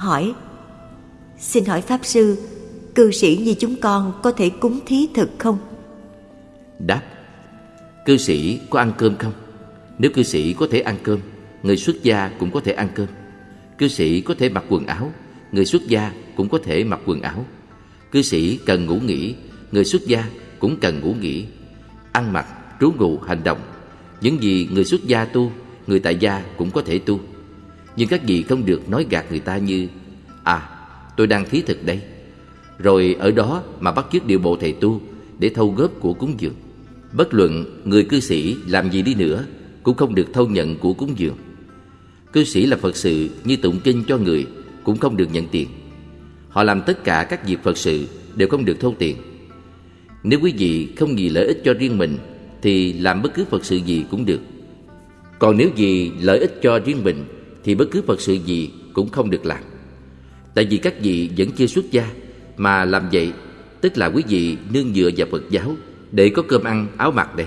hỏi Xin hỏi Pháp Sư, cư sĩ như chúng con có thể cúng thí thực không? Đáp Cư sĩ có ăn cơm không? Nếu cư sĩ có thể ăn cơm, người xuất gia cũng có thể ăn cơm. Cư sĩ có thể mặc quần áo, người xuất gia cũng có thể mặc quần áo. Cư sĩ cần ngủ nghỉ, người xuất gia cũng cần ngủ nghỉ. Ăn mặc, trú ngụ, hành động, những gì người xuất gia tu, người tại gia cũng có thể tu. Nhưng các vị không được nói gạt người ta như À, tôi đang thí thực đây. Rồi ở đó mà bắt chước điều bộ thầy tu để thâu góp của cúng dường. Bất luận người cư sĩ làm gì đi nữa cũng không được thâu nhận của cúng dường. Cư sĩ là Phật sự như tụng kinh cho người cũng không được nhận tiền. Họ làm tất cả các việc Phật sự đều không được thâu tiền. Nếu quý vị không vì lợi ích cho riêng mình thì làm bất cứ Phật sự gì cũng được. Còn nếu vì lợi ích cho riêng mình thì bất cứ Phật sự gì cũng không được làm. Tại vì các vị vẫn chưa xuất gia mà làm vậy, tức là quý vị nương dựa vào Phật giáo để có cơm ăn áo mặc đấy.